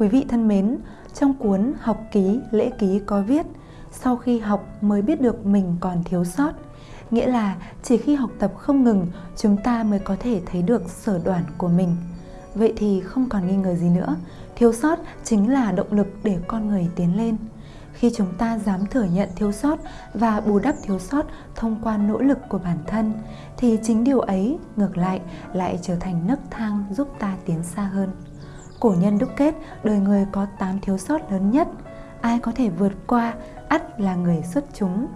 Quý vị thân mến, trong cuốn Học ký, lễ ký có viết, sau khi học mới biết được mình còn thiếu sót. Nghĩa là chỉ khi học tập không ngừng, chúng ta mới có thể thấy được sở đoản của mình. Vậy thì không còn nghi ngờ gì nữa, thiếu sót chính là động lực để con người tiến lên khi chúng ta dám thừa nhận thiếu sót và bù đắp thiếu sót thông qua nỗ lực của bản thân thì chính điều ấy ngược lại lại trở thành nấc thang giúp ta tiến xa hơn cổ nhân đúc kết, đời người có 8 thiếu sót lớn nhất. Ai có thể vượt qua, ắt là người xuất chúng.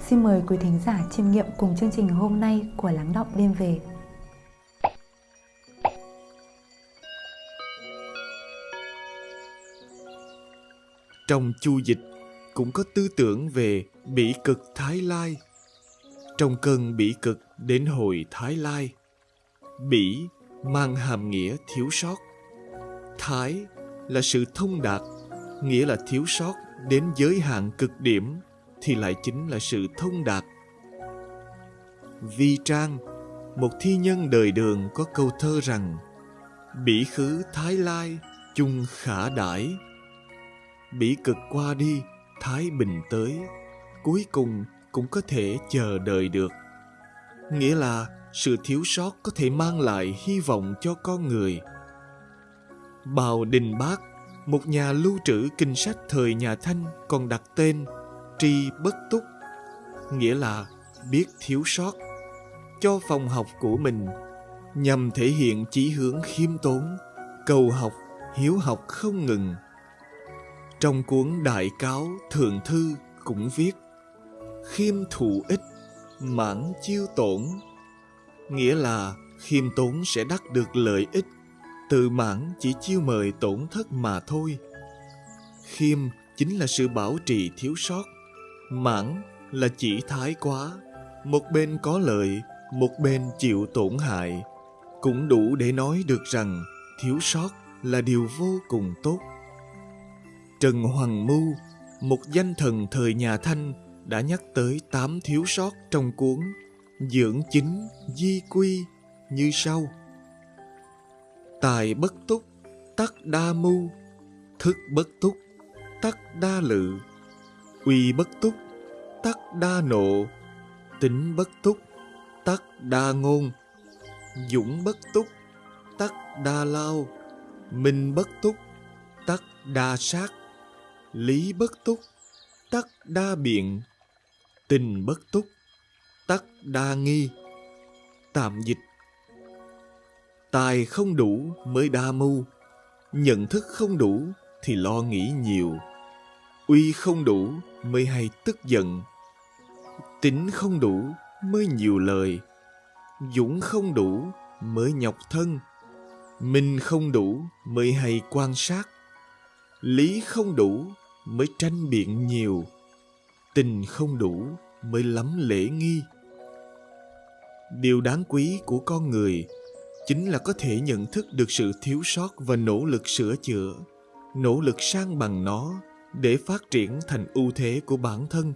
Xin mời quý thính giả chiêm nghiệm cùng chương trình hôm nay của lắng động đêm về. Trong chu dịch cũng có tư tưởng về bỉ cực thái lai. Trong cơn bỉ cực đến hồi thái lai, bỉ mang hàm nghĩa thiếu sót thái là sự thông đạt, nghĩa là thiếu sót đến giới hạn cực điểm, thì lại chính là sự thông đạt. Vi trang, một thi nhân đời đường có câu thơ rằng, bỉ khứ thái lai, chung khả đãi bỉ cực qua đi, thái bình tới. Cuối cùng cũng có thể chờ đợi được. Nghĩa là sự thiếu sót có thể mang lại hy vọng cho con người bào đình bác một nhà lưu trữ kinh sách thời nhà thanh còn đặt tên tri bất túc nghĩa là biết thiếu sót cho phòng học của mình nhằm thể hiện chỉ hướng khiêm tốn cầu học hiếu học không ngừng. Trong cuốn Đại Cáo Thượng Thư cũng viết Khiêm thụ ích, mãn chiêu tổn Nghĩa là khiêm tốn sẽ đắc được lợi ích Tự mãn chỉ chiêu mời tổn thất mà thôi. Khiêm chính là sự bảo trì thiếu sót. Mãn là chỉ thái quá. Một bên có lợi, một bên chịu tổn hại. Cũng đủ để nói được rằng thiếu sót là điều vô cùng tốt. Trần Hoàng Mưu, một danh thần thời nhà Thanh, đã nhắc tới tám thiếu sót trong cuốn Dưỡng chính di quy như sau. Tài bất túc, tắc đa mưu, thức bất túc, tắc đa lự, uy bất túc, tắc đa nộ, tính bất túc, tắc đa ngôn, dũng bất túc, tắc đa lao, minh bất túc, tắc đa sát. Lý bất túc tắc đa biện. Tình bất túc tắc đa nghi. Tạm dịch tài không đủ mới đa mưu, nhận thức không đủ thì lo nghĩ nhiều. Uy không đủ mới hay tức giận, tính không đủ mới nhiều lời. Dũng không đủ mới nhọc thân, minh không đủ mới hay quan sát. Lý không đủ mới tranh biện nhiều, tình không đủ mới lắm lễ nghi. Điều đáng quý của con người chính là có thể nhận thức được sự thiếu sót và nỗ lực sửa chữa, nỗ lực sang bằng nó để phát triển thành ưu thế của bản thân,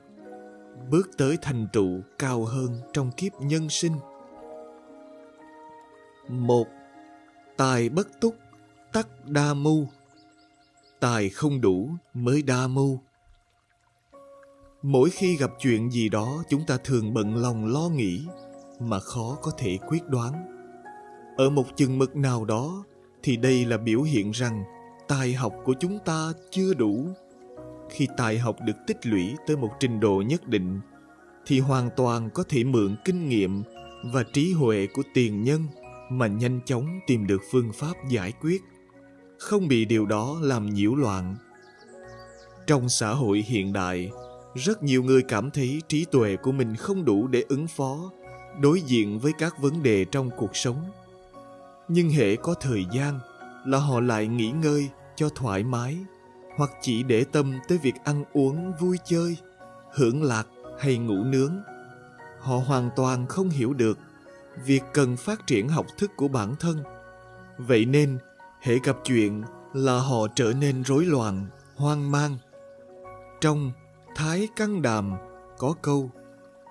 bước tới thành tựu cao hơn trong kiếp nhân sinh. Một, tài bất túc, tắc đa mưu. Tài không đủ mới đa mưu. Mỗi khi gặp chuyện gì đó, chúng ta thường bận lòng lo nghĩ mà khó có thể quyết đoán ở một chừng mực nào đó thì đây là biểu hiện rằng tài học của chúng ta chưa đủ khi tài học được tích lũy tới một trình độ nhất định thì hoàn toàn có thể mượn kinh nghiệm và trí huệ của tiền nhân mà nhanh chóng tìm được phương pháp giải quyết không bị điều đó làm nhiễu loạn. Trong xã hội hiện đại, rất nhiều người cảm thấy trí tuệ của mình không đủ để ứng phó, đối diện với các vấn đề trong cuộc sống. Nhưng hệ có thời gian là họ lại nghỉ ngơi cho thoải mái hoặc chỉ để tâm tới việc ăn uống vui chơi, hưởng lạc hay ngủ nướng. Họ hoàn toàn không hiểu được việc cần phát triển học thức của bản thân. Vậy nên, hệ gặp chuyện là họ trở nên rối loạn, hoang mang. Trong Thái căn Đàm có câu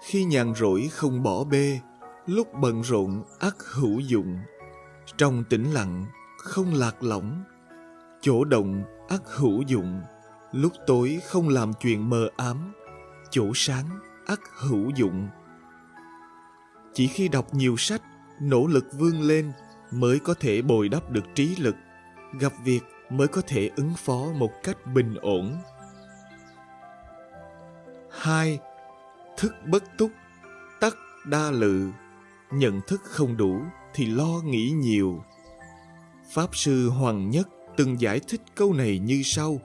Khi nhàn rỗi không bỏ bê, lúc bận rộn ắt hữu dụng. Trong tĩnh lặng, không lạc lõng. chỗ động ắt hữu dụng lúc tối không làm chuyện mờ ám chỗ sáng ắt hữu dụng chỉ khi đọc nhiều sách nỗ lực vươn lên mới có thể bồi đắp được trí lực gặp việc mới có thể ứng phó một cách bình ổn 2. Thức bất túc, tắc đa lự. Nhận thức không đủ thì lo nghĩ nhiều. Pháp sư Hoàng Nhất từng giải thích câu này như sau.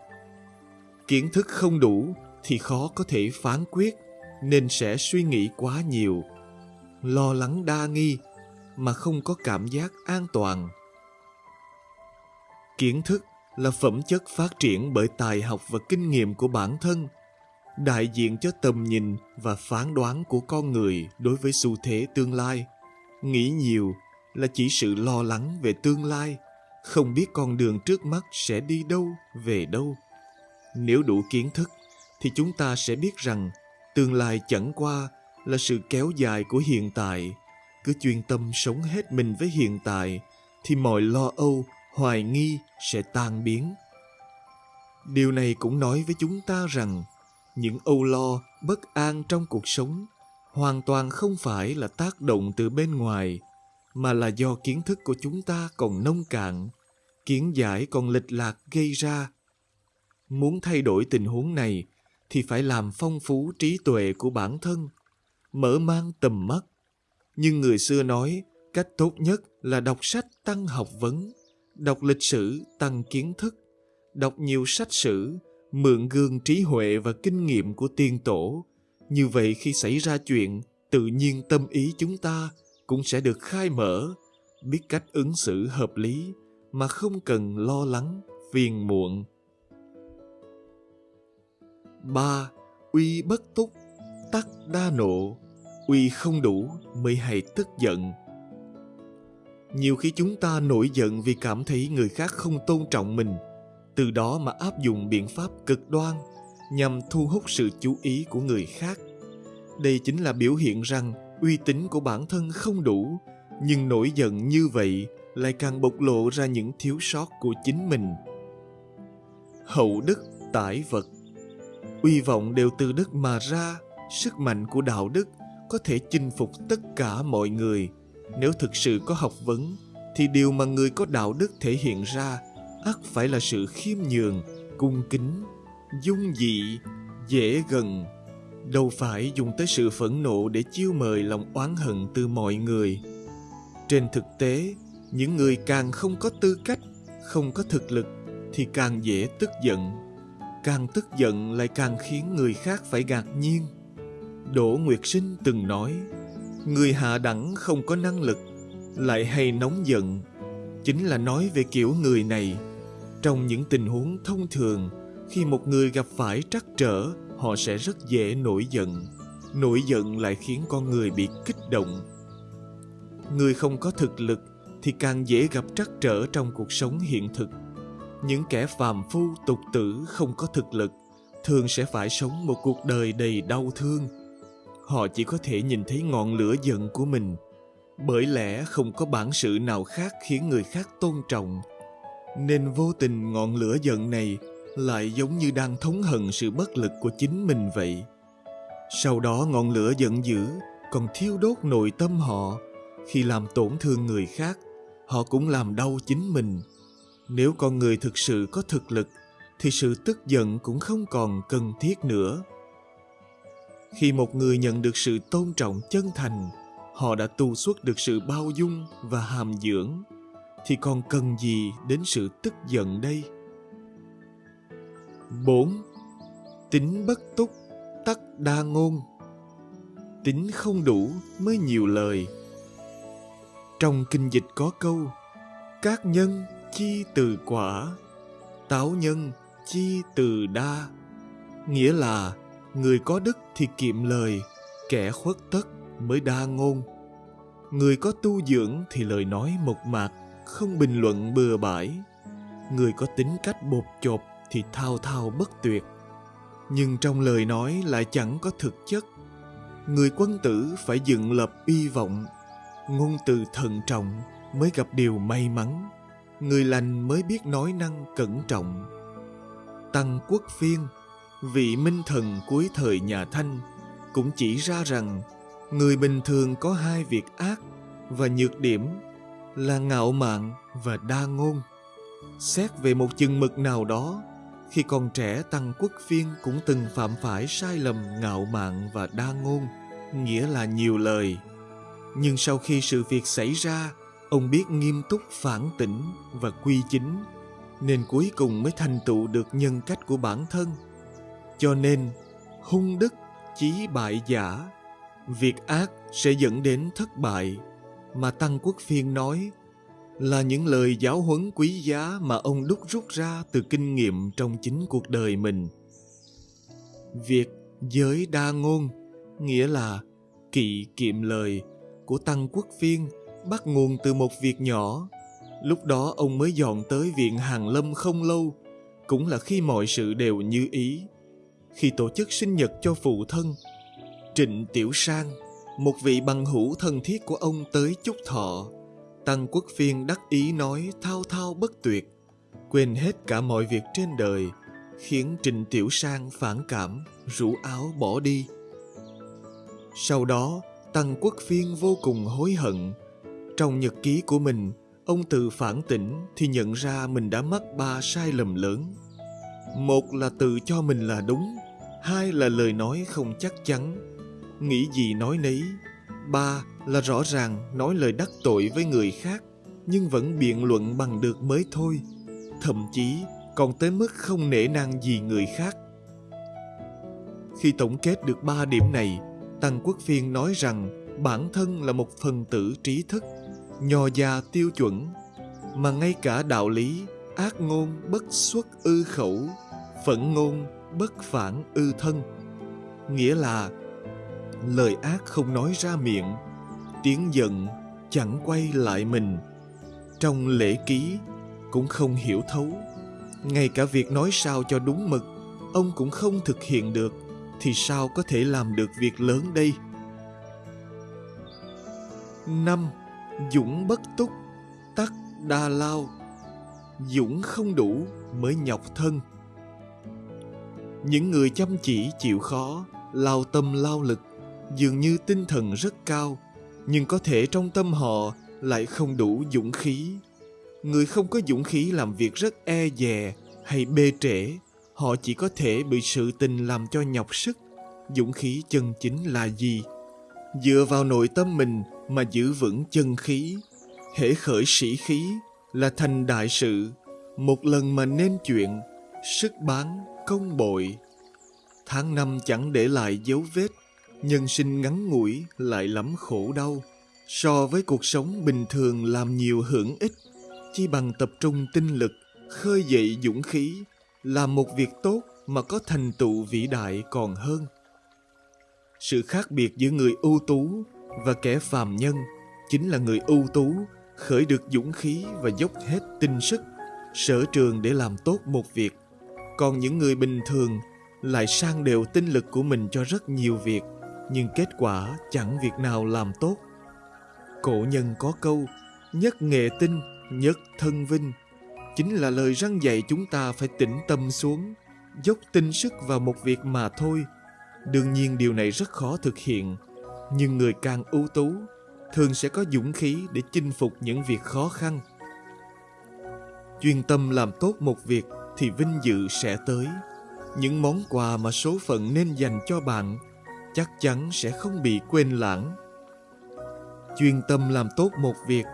Kiến thức không đủ thì khó có thể phán quyết, nên sẽ suy nghĩ quá nhiều. Lo lắng đa nghi mà không có cảm giác an toàn. Kiến thức là phẩm chất phát triển bởi tài học và kinh nghiệm của bản thân – đại diện cho tầm nhìn và phán đoán của con người đối với xu thế tương lai nghĩ nhiều là chỉ sự lo lắng về tương lai. Không biết con đường trước mắt sẽ đi đâu, về đâu. Nếu đủ kiến thức, thì chúng ta sẽ biết rằng tương lai chẳng qua là sự kéo dài của hiện tại. Cứ chuyên tâm sống hết mình với hiện tại, thì mọi lo âu, hoài nghi sẽ tan biến. Điều này cũng nói với chúng ta rằng những âu lo, bất an trong cuộc sống hoàn toàn không phải là tác động từ bên ngoài mà là do kiến thức của chúng ta còn nông cạn, kiến giải còn lệch lạc gây ra. Muốn thay đổi tình huống này thì phải làm phong phú trí tuệ của bản thân, mở mang tầm mắt. Nhưng người xưa nói, cách tốt nhất là đọc sách tăng học vấn, đọc lịch sử tăng kiến thức, đọc nhiều sách sử, mượn gương trí huệ và kinh nghiệm của tiên tổ. Như vậy khi xảy ra chuyện, tự nhiên tâm ý chúng ta cũng sẽ được khai mở. Biết cách ứng xử hợp lý mà không cần lo lắng, phiền muộn. Ba, uy bất túc, tắc đa nộ. Uy không đủ mới hay tức giận. Nhiều khi chúng ta nổi giận vì cảm thấy người khác không tôn trọng mình. Từ đó mà áp dụng biện pháp cực đoan nhằm thu hút sự chú ý của người khác. Đây chính là biểu hiện rằng uy tín của bản thân không đủ, nhưng nổi giận như vậy lại càng bộc lộ ra những thiếu sót của chính mình. Hậu đức, tải vật. Uy vọng đều từ đức mà ra, sức mạnh của đạo đức có thể chinh phục tất cả mọi người. Nếu thực sự có học vấn, thì điều mà người có đạo đức thể hiện ra ắt phải là sự khiêm nhường, cung kính, dung dị, dễ gần đâu phải dùng tới sự phẫn nộ để chiêu mời lòng oán hận từ mọi người. Trên thực tế, những người càng không có tư cách, không có thực lực thì càng dễ tức giận. Càng tức giận lại càng khiến người khác phải ngạc nhiên. Đỗ nguyệt sinh từng nói, người hạ đẳng không có năng lực, lại hay nóng giận. Chính là nói về kiểu người này. Trong những tình huống thông thường, khi một người gặp phải trắc trở họ sẽ rất dễ nổi giận. Nổi giận lại khiến con người bị kích động. Người không có thực lực thì càng dễ gặp trắc trở trong cuộc sống hiện thực. Những kẻ phàm phu, tục tử không có thực lực thường sẽ phải sống một cuộc đời đầy đau thương. Họ chỉ có thể nhìn thấy ngọn lửa giận của mình, bởi lẽ không có bản sự nào khác khiến người khác tôn trọng. Nên vô tình ngọn lửa giận này lại giống như đang thống hận sự bất lực của chính mình vậy. Sau đó ngọn lửa giận dữ còn thiêu đốt nội tâm họ. Khi làm tổn thương người khác, họ cũng làm đau chính mình. Nếu con người thực sự có thực lực, thì sự tức giận cũng không còn cần thiết nữa. Khi một người nhận được sự tôn trọng chân thành, họ đã tu xuất được sự bao dung và hàm dưỡng, thì còn cần gì đến sự tức giận đây? 4. Tính bất túc, tắc đa ngôn. Tính không đủ mới nhiều lời. Trong kinh dịch có câu Các nhân chi từ quả Táo nhân chi từ đa. Nghĩa là Người có đức thì kiệm lời Kẻ khuất tất mới đa ngôn. Người có tu dưỡng thì lời nói mộc mạc không bình luận bừa bãi. Người có tính cách bột chộp thì thao thao bất tuyệt nhưng trong lời nói lại chẳng có thực chất người quân tử phải dựng lập uy vọng ngôn từ thận trọng mới gặp điều may mắn người lành mới biết nói năng cẩn trọng. Tăng Quốc Phiên, vị minh thần cuối thời nhà Thanh, cũng chỉ ra rằng người bình thường có hai việc ác và nhược điểm là ngạo mạn và đa ngôn. Xét về một chừng mực nào đó, khi còn trẻ Tăng Quốc Phiên cũng từng phạm phải sai lầm ngạo mạn và đa ngôn, nghĩa là nhiều lời. Nhưng sau khi sự việc xảy ra, ông biết nghiêm túc phản tỉnh và quy chính, nên cuối cùng mới thành tựu được nhân cách của bản thân. Cho nên, hung đức chí bại giả, việc ác sẽ dẫn đến thất bại, mà Tăng Quốc Phiên nói là những lời giáo huấn quý giá mà ông đúc rút ra từ kinh nghiệm trong chính cuộc đời mình. Việc giới đa ngôn nghĩa là kỵ kiệm lời của Tăng Quốc Phiên bắt nguồn từ một việc nhỏ. Lúc đó ông mới dọn tới viện Hàng Lâm không lâu, cũng là khi mọi sự đều như ý. Khi tổ chức sinh nhật cho phụ thân, Trịnh Tiểu Sang, một vị bằng hữu thân thiết của ông tới chúc thọ, Tăng Quốc Phiên đắc ý nói thao thao bất tuyệt, quên hết cả mọi việc trên đời, khiến Trịnh Tiểu Sang phản cảm, rủ áo bỏ đi. Sau đó, Tăng Quốc Phiên vô cùng hối hận. Trong nhật ký của mình, ông tự phản tỉnh thì nhận ra mình đã mắc ba sai lầm lớn. Một là tự cho mình là đúng, hai là lời nói không chắc chắn, nghĩ gì nói nấy, ba là rõ ràng nói lời đắc tội với người khác, nhưng vẫn biện luận bằng được mới thôi. Thậm chí còn tới mức không nể nang gì người khác. Khi tổng kết được ba điểm này, tăng quốc phiên nói rằng bản thân là một phần tử trí thức nho già tiêu chuẩn, mà ngay cả đạo lý, ác ngôn bất xuất ư khẩu, phẫn ngôn bất phản ư thân. Nghĩa là lời ác không nói ra miệng, tiếng giận chẳng quay lại mình. Trong lễ ký cũng không hiểu thấu, ngay cả việc nói sao cho đúng mực, ông cũng không thực hiện được, thì sao có thể làm được việc lớn đây? Năm, dũng bất túc, tắc đa lao. Dũng không đủ mới nhọc thân. Những người chăm chỉ chịu khó, lao tâm lao lực dường như tinh thần rất cao, nhưng có thể trong tâm họ lại không đủ dũng khí. Người không có dũng khí làm việc rất e dè hay bê trễ, họ chỉ có thể bị sự tình làm cho nhọc sức. Dũng khí chân chính là gì? Dựa vào nội tâm mình mà giữ vững chân khí, hễ khởi sĩ khí là thành đại sự. Một lần mà nên chuyện, sức bán, công bội. Tháng năm chẳng để lại dấu vết nhân sinh ngắn ngủi lại lắm khổ đau. So với cuộc sống bình thường làm nhiều hưởng ích chi bằng tập trung tinh lực, khơi dậy dũng khí làm một việc tốt mà có thành tựu vĩ đại còn hơn. Sự khác biệt giữa người ưu tú và kẻ phàm nhân chính là người ưu tú khởi được dũng khí và dốc hết tinh sức, sở trường để làm tốt một việc. Còn những người bình thường lại sang đều tinh lực của mình cho rất nhiều việc nhưng kết quả chẳng việc nào làm tốt. Cổ nhân có câu, nhất nghệ tinh, nhất thân vinh, chính là lời răng dạy chúng ta phải tĩnh tâm xuống, dốc tinh sức vào một việc mà thôi. Đương nhiên điều này rất khó thực hiện, nhưng người càng ưu tú thường sẽ có dũng khí để chinh phục những việc khó khăn. Chuyên tâm làm tốt một việc thì vinh dự sẽ tới. Những món quà mà số phận nên dành cho bạn chắc chắn sẽ không bị quên lãng. Chuyên tâm làm tốt một việc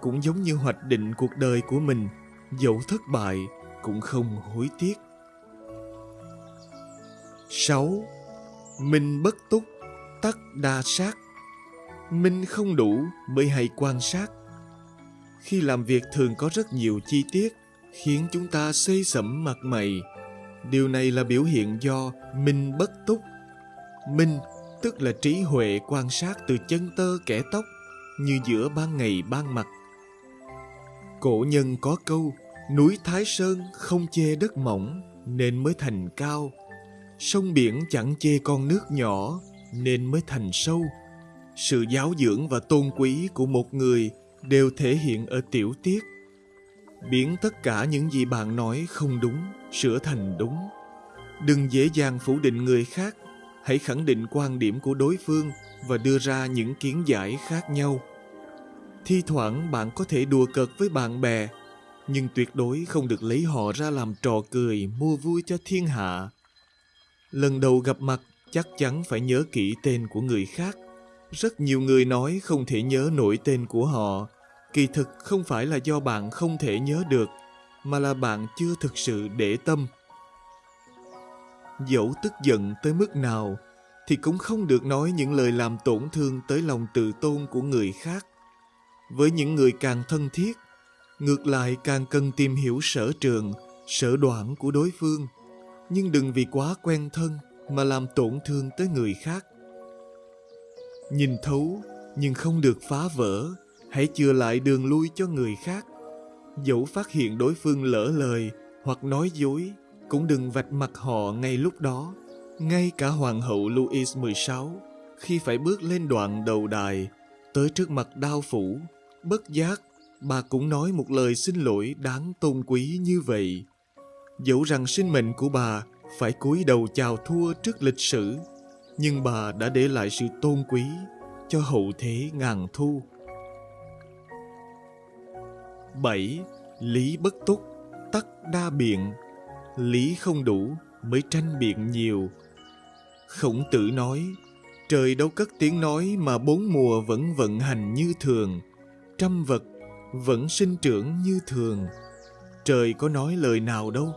cũng giống như hoạch định cuộc đời của mình, dẫu thất bại cũng không hối tiếc. 6. Minh bất túc, tắc đa sát. Minh không đủ bởi hay quan sát. Khi làm việc thường có rất nhiều chi tiết, khiến chúng ta xây sẩm mặt mày. Điều này là biểu hiện do minh bất túc Minh, tức là trí huệ quan sát từ chân tơ kẻ tóc, như giữa ban ngày ban mặt. Cổ nhân có câu, núi Thái Sơn không chê đất mỏng, nên mới thành cao. Sông biển chẳng chê con nước nhỏ, nên mới thành sâu. Sự giáo dưỡng và tôn quý của một người đều thể hiện ở tiểu tiết. biến tất cả những gì bạn nói không đúng, sửa thành đúng đừng dễ dàng phủ định người khác hãy khẳng định quan điểm của đối phương và đưa ra những kiến giải khác nhau. Thi thoảng bạn có thể đùa cợt với bạn bè, nhưng tuyệt đối không được lấy họ ra làm trò cười, mua vui cho thiên hạ. Lần đầu gặp mặt, chắc chắn phải nhớ kỹ tên của người khác. Rất nhiều người nói không thể nhớ nổi tên của họ. Kỳ thực không phải là do bạn không thể nhớ được, mà là bạn chưa thực sự để tâm dẫu tức giận tới mức nào, thì cũng không được nói những lời làm tổn thương tới lòng tự tôn của người khác. Với những người càng thân thiết, ngược lại càng cần tìm hiểu sở trường, sở đoạn của đối phương. Nhưng đừng vì quá quen thân mà làm tổn thương tới người khác. Nhìn thấu, nhưng không được phá vỡ, hãy chừa lại đường lui cho người khác. Dẫu phát hiện đối phương lỡ lời hoặc nói dối cũng đừng vạch mặt họ ngay lúc đó ngay cả hoàng hậu Louis XVI khi phải bước lên đoạn đầu đài tới trước mặt đao phủ bất giác bà cũng nói một lời xin lỗi đáng tôn quý như vậy dẫu rằng sinh mệnh của bà phải cúi đầu chào thua trước lịch sử nhưng bà đã để lại sự tôn quý cho hậu thế ngàn thu 7. Lý bất túc, tắc đa biện. Lý không đủ mới tranh biện nhiều. Khổng tử nói, trời đâu cất tiếng nói mà bốn mùa vẫn vận hành như thường, trăm vật vẫn sinh trưởng như thường. Trời có nói lời nào đâu.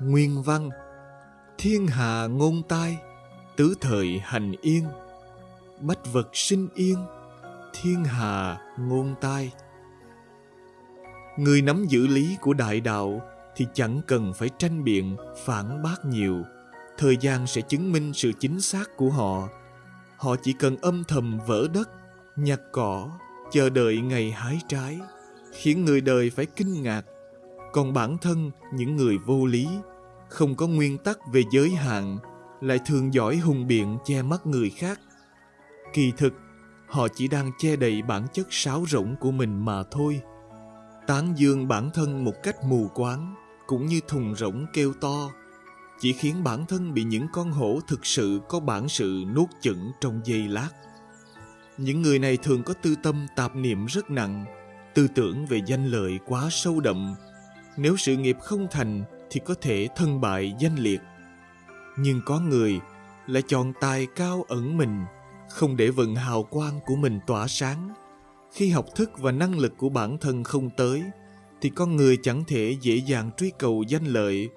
Nguyên văn Thiên hà ngôn tai, tứ thời hành yên. Bách vật sinh yên, thiên hà ngôn tai. Người nắm giữ lý của đại đạo thì chẳng cần phải tranh biện, phản bác nhiều. Thời gian sẽ chứng minh sự chính xác của họ. Họ chỉ cần âm thầm vỡ đất, nhặt cỏ, chờ đợi ngày hái trái, khiến người đời phải kinh ngạc. Còn bản thân những người vô lý, không có nguyên tắc về giới hạn, lại thường giỏi hùng biện che mắt người khác. Kỳ thực, họ chỉ đang che đậy bản chất sáo rỗng của mình mà thôi tán dương bản thân một cách mù quáng cũng như thùng rỗng kêu to, chỉ khiến bản thân bị những con hổ thực sự có bản sự nuốt chửng trong giây lát. Những người này thường có tư tâm tạp niệm rất nặng, tư tưởng về danh lợi quá sâu đậm. Nếu sự nghiệp không thành thì có thể thân bại danh liệt. Nhưng có người lại chọn tài cao ẩn mình, không để vận hào quang của mình tỏa sáng. Khi học thức và năng lực của bản thân không tới thì con người chẳng thể dễ dàng truy cầu danh lợi.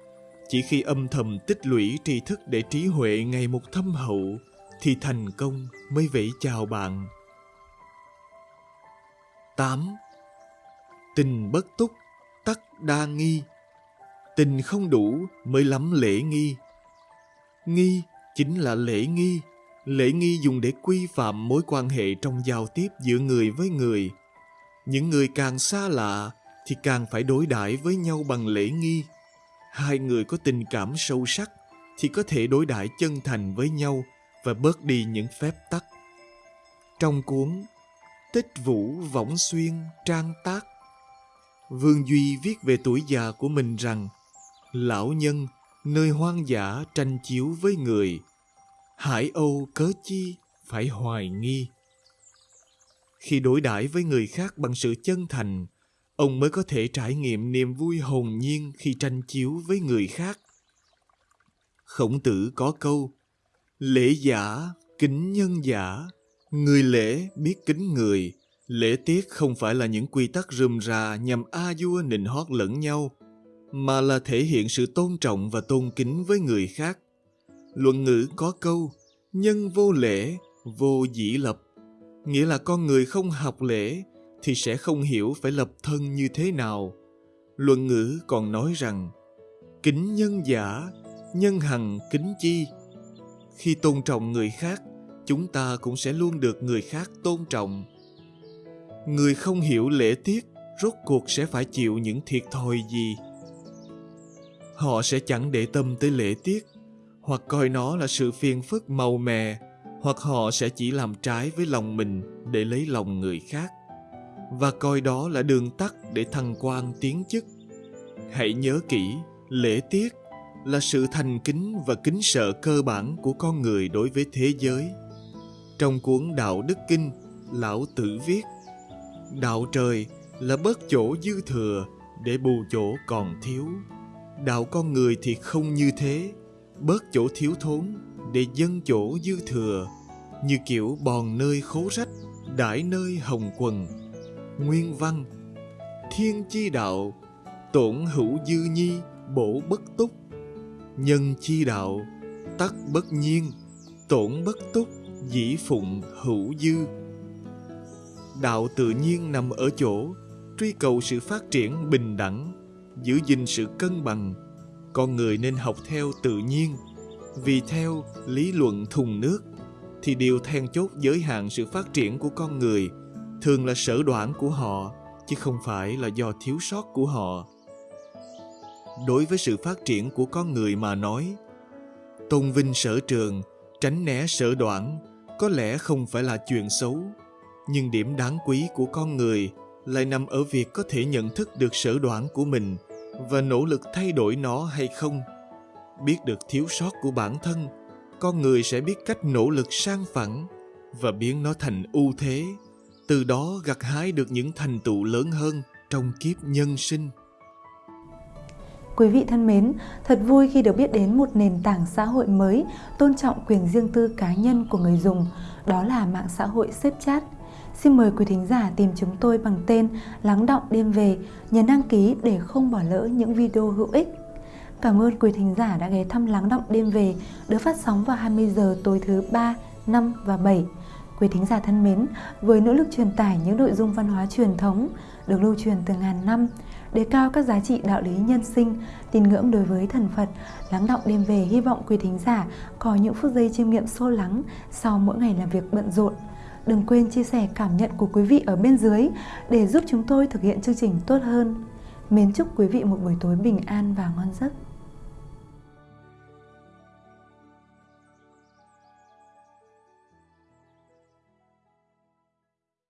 Chỉ khi âm thầm tích lũy tri thức để trí huệ ngày một thâm hậu thì thành công mới vẫy chào bạn. 8. Tình bất túc, tắc đa nghi. Tình không đủ mới lắm lễ nghi. Nghi chính là lễ nghi. Lễ nghi dùng để quy phạm mối quan hệ trong giao tiếp giữa người với người. Những người càng xa lạ thì càng phải đối đãi với nhau bằng lễ nghi hai người có tình cảm sâu sắc thì có thể đối đãi chân thành với nhau và bớt đi những phép tắc trong cuốn tích vũ võng xuyên trang tác vương duy viết về tuổi già của mình rằng lão nhân nơi hoang dã tranh chiếu với người Hải Âu cớ chi phải hoài nghi. Khi đối đãi với người khác bằng sự chân thành, ông mới có thể trải nghiệm niềm vui hồn nhiên khi tranh chiếu với người khác. Khổng tử có câu, lễ giả, kính nhân giả, người lễ biết kính người, lễ tiết không phải là những quy tắc rườm rà nhằm a vua nịnh hót lẫn nhau, mà là thể hiện sự tôn trọng và tôn kính với người khác. Luận ngữ có câu, nhân vô lễ, vô dĩ lập. Nghĩa là con người không học lễ thì sẽ không hiểu phải lập thân như thế nào. Luận ngữ còn nói rằng, kính nhân giả, nhân hằng kính chi. Khi tôn trọng người khác, chúng ta cũng sẽ luôn được người khác tôn trọng. Người không hiểu lễ tiết, rốt cuộc sẽ phải chịu những thiệt thòi gì? Họ sẽ chẳng để tâm tới lễ tiết hoặc coi nó là sự phiền phức màu mè hoặc họ sẽ chỉ làm trái với lòng mình để lấy lòng người khác và coi đó là đường tắt để thăng quan tiến chức. Hãy nhớ kỹ, lễ tiết là sự thành kính và kính sợ cơ bản của con người đối với thế giới. Trong cuốn Đạo Đức Kinh, Lão Tử viết, Đạo trời là bớt chỗ dư thừa để bù chỗ còn thiếu. Đạo con người thì không như thế, bớt chỗ thiếu thốn để dâng chỗ dư thừa, như kiểu bòn nơi khố rách, đãi nơi hồng quần. Nguyên văn Thiên chi đạo, tổn hữu dư nhi, bổ bất túc. Nhân chi đạo, tắc bất nhiên, tổn bất túc, dĩ phụng hữu dư. Đạo tự nhiên nằm ở chỗ truy cầu sự phát triển bình đẳng, giữ gìn sự cân bằng. Con người nên học theo tự nhiên, vì theo lý luận thùng nước thì điều then chốt giới hạn sự phát triển của con người thường là sở đoản của họ, chứ không phải là do thiếu sót của họ. Đối với sự phát triển của con người mà nói, tôn vinh sở trường, tránh né sở đoản có lẽ không phải là chuyện xấu, nhưng điểm đáng quý của con người lại nằm ở việc có thể nhận thức được sở đoản của mình và nỗ lực thay đổi nó hay không. Biết được thiếu sót của bản thân, con người sẽ biết cách nỗ lực sang phẳng và biến nó thành ưu thế từ đó gặt hái được những thành tựu lớn hơn trong kiếp nhân sinh Quý vị thân mến, thật vui khi được biết đến một nền tảng xã hội mới tôn trọng quyền riêng tư cá nhân của người dùng, đó là mạng xã hội xếp chat. Xin mời quý thính giả tìm chúng tôi bằng tên Lắng động đêm về, nhấn đăng ký để không bỏ lỡ những video hữu ích. Cảm ơn quý thính giả đã ghé thăm Lắng động đêm về, được phát sóng vào 20 giờ tối thứ 3, 5 và 7. Quý thính giả thân mến, với nỗ lực truyền tải những nội dung văn hóa truyền thống được lưu truyền từ ngàn năm, đề cao các giá trị đạo lý nhân sinh, tin ngưỡng đối với thần Phật, lắng động đêm về hy vọng quý thính giả có những phút giây chiêm nghiệm sâu lắng sau mỗi ngày làm việc bận rộn. Đừng quên chia sẻ cảm nhận của quý vị ở bên dưới để giúp chúng tôi thực hiện chương trình tốt hơn. Mến chúc quý vị một buổi tối bình an và ngon giấc.